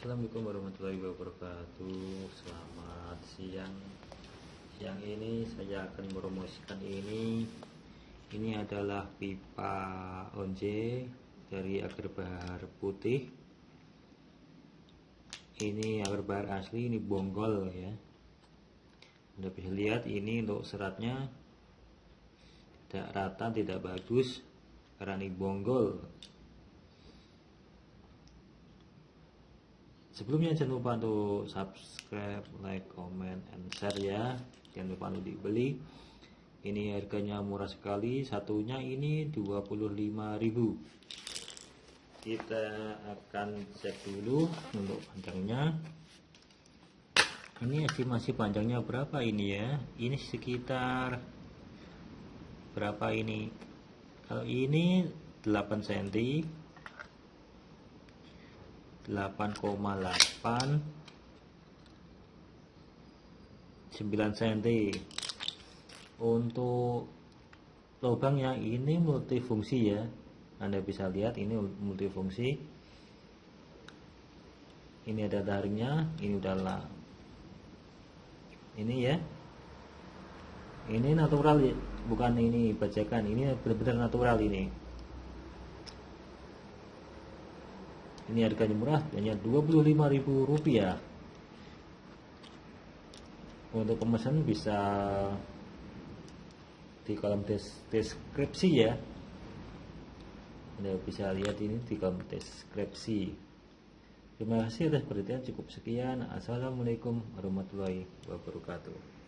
Assalamualaikum warahmatullahi wabarakatuh. Selamat siang. Siang ini saya akan meromosikan ini. Ini adalah pipa onje Dari agar bahar putih. Ini agar bahar asli Ini bonggol ya. Anda bisa lihat ini untuk seratnya. Tidak rata, tidak bagus. Karena ini bonggol sebelumnya jangan lupa untuk subscribe like comment and share ya. Jangan lupa untuk dibeli. Ini harganya murah sekali. Satunya ini 25.000 kita akan cek dulu untuk panjangnya. Ini estimasi panjangnya berapa ini ya? Ini sekitar berapa ini? Kalau ini 8 cm 8,8 9 cm untuk lubangnya ini multifungsi ya. Anda bisa lihat ini multifungsi. Ini ada taringnya ini udahlah ini ya. Ini natural ya bukan ini bajakan. Ini benar-benar natural ini ini harganya murah hanya Rp25.000 untuk pemesan bisa di kolom des deskripsi ya. Anda bisa lihat ini di kolom deskripsi. Terima kasih atas perhatian cukup sekian. Assalamualaikum warahmatullahi wabarakatuh